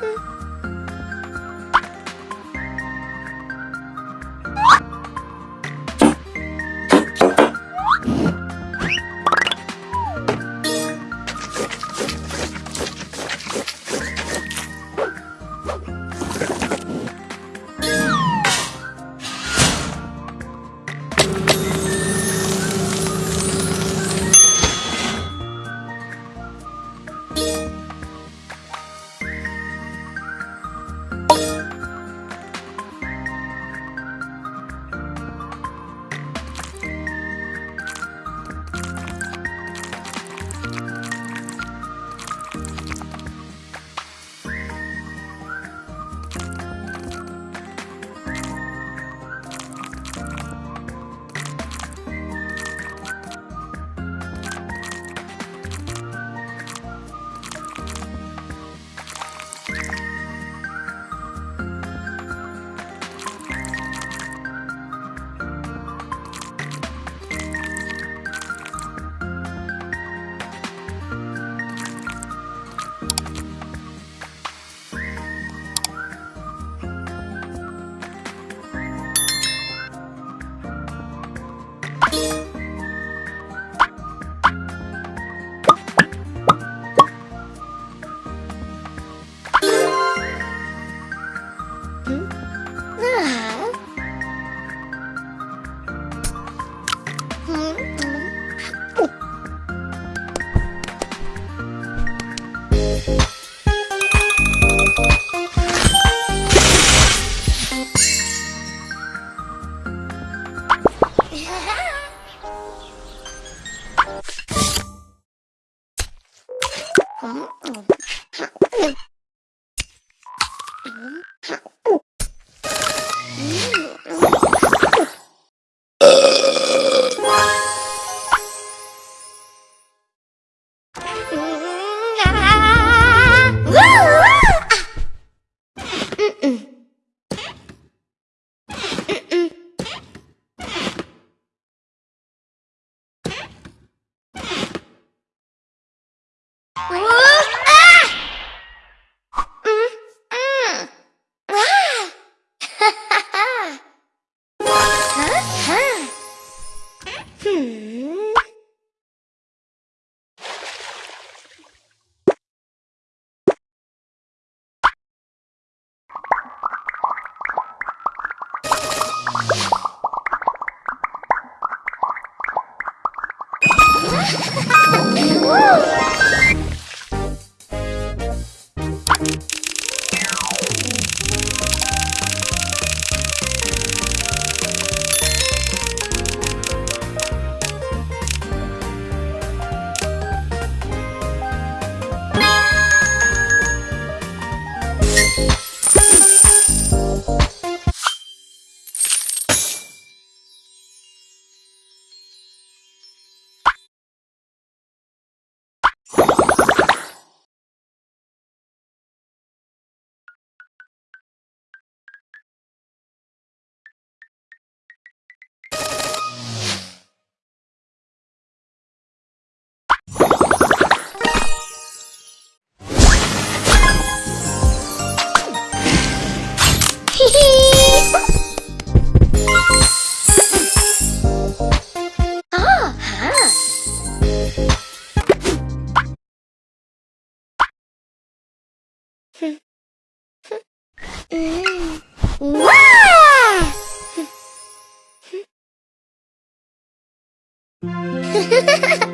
哼 Mm-hmm. Ha ha ha! Hehehehe